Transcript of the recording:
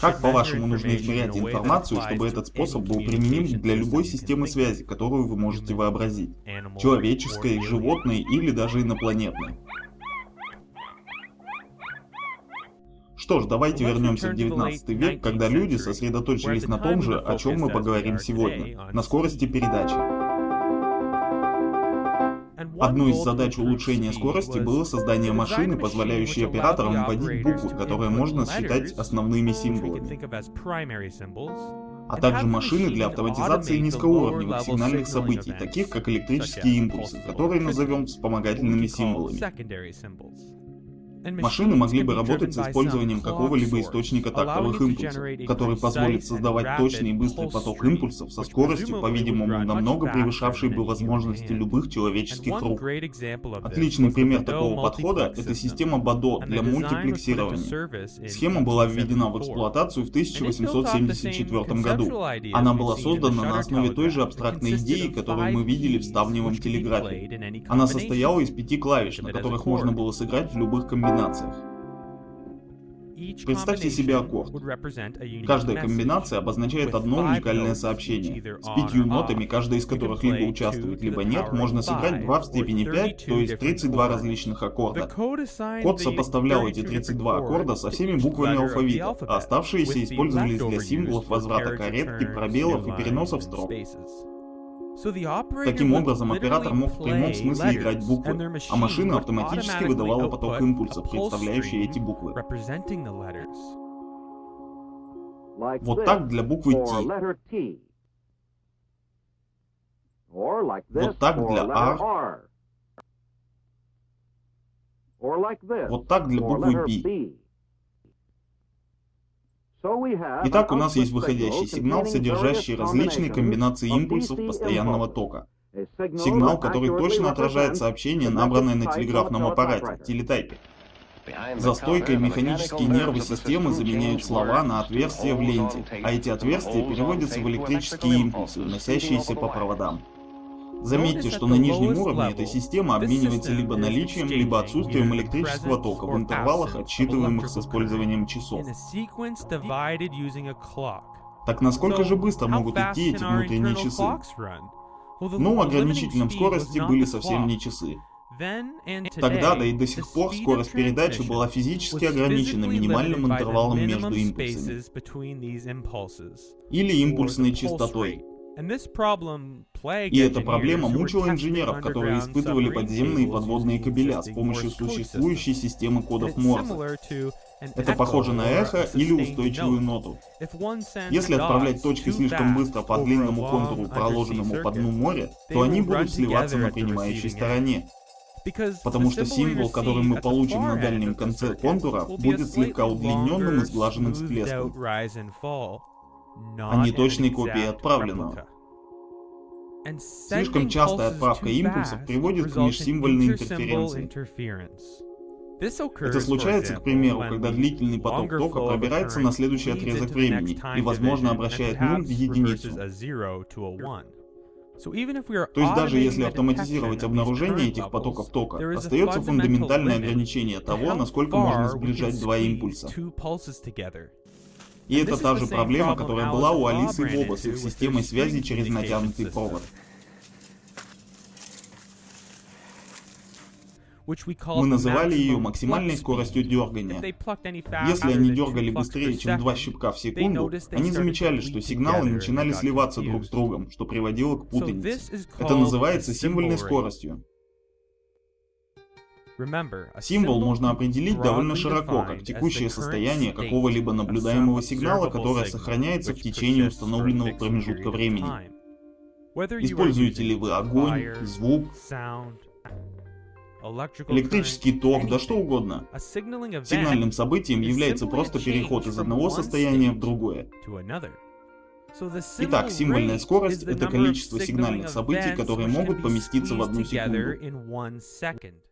Как, по-вашему, нужно измерять информацию, чтобы этот способ был применим для любой системы связи, которую вы можете вообразить? Человеческой, животной или даже инопланетной? Что ж, давайте вернемся в 19 век, когда люди сосредоточились на том же, о чем мы поговорим сегодня, на скорости передачи. Одной из задач улучшения скорости было создание машины, позволяющей операторам вводить буквы, которые можно считать основными символами, а также машины для автоматизации низкоуровневых сигнальных событий, таких как электрические импульсы, которые назовем вспомогательными символами. Машины могли бы работать с использованием какого-либо источника тактовых импульсов, который позволит создавать точный и быстрый поток импульсов со скоростью, по-видимому, намного превышавшей бы возможности любых человеческих рук. Отличный пример такого подхода — это система БАДО для мультиплексирования. Схема была введена в эксплуатацию в 1874 году. Она была создана на основе той же абстрактной идеи, которую мы видели в ставневом телеграфе. Она состояла из пяти клавиш, на которых можно было сыграть в любых комбинациях комбинациях. Представьте себе аккорд. Каждая комбинация обозначает одно уникальное сообщение. С пятью нотами, каждая из которых либо участвует, либо нет, можно сыграть 2 в степени 5, то есть 32 различных аккорда. Код сопоставлял эти 32 аккорда со всеми буквами алфавита, а оставшиеся использовались для символов возврата каретки, пробелов и переносов строк. Таким образом, оператор мог в прямом смысле играть буквы, а машина автоматически выдавала поток импульсов, представляющий эти буквы. Вот так для буквы T. Вот так для R. Вот так для буквы B. Итак, у нас есть выходящий сигнал, содержащий различные комбинации импульсов постоянного тока. Сигнал, который точно отражает сообщение, набранное на телеграфном аппарате, телетайпе. За стойкой механические нервы системы заменяют слова на отверстия в ленте, а эти отверстия переводятся в электрические импульсы, уносящиеся по проводам. Заметьте, что на нижнем уровне эта система обменивается либо наличием, либо отсутствием электрического тока в интервалах, отсчитываемых с использованием часов. Так насколько же быстро могут идти эти внутренние часы? Ну, ограничителем скорости были совсем не часы. Тогда, да и до сих пор, скорость передачи была физически ограничена минимальным интервалом между импульсами. Или импульсной частотой. И эта проблема мучила инженеров, которые испытывали подземные и подводные кабеля с помощью существующей системы кодов Морзе. Это похоже на эхо или устойчивую ноту. Если отправлять точки слишком быстро по длинному контуру, проложенному по дну моря, то они будут сливаться на принимающей стороне. Потому что символ, который мы получим на дальнем конце контура, будет слегка удлиненным и сглаженным всплеском а не точной копией отправленного. Слишком частая отправка импульсов приводит к межсимвольной интерференции. Это случается, к примеру, когда длительный поток тока пробирается на следующий отрезок времени и, возможно, обращает нуль в единицу. То есть даже если автоматизировать обнаружение этих потоков тока, остается фундаментальное ограничение того, насколько можно сближать два импульса. И это та же проблема, которая была у Алисы и Боба с их системой связи через натянутый провод. Мы называли ее максимальной скоростью дергания. Если они дергали быстрее, чем два щипка в секунду, они замечали, что сигналы начинали сливаться друг с другом, что приводило к путанице. Это называется символьной скоростью. Символ можно определить довольно широко, как текущее состояние какого-либо наблюдаемого сигнала, которое сохраняется в течение установленного промежутка времени. Используете ли вы огонь, звук, электрический ток, да что угодно. Сигнальным событием является просто переход из одного состояния в другое. Итак, символьная скорость — это количество сигнальных событий, которые могут поместиться в одну секунду.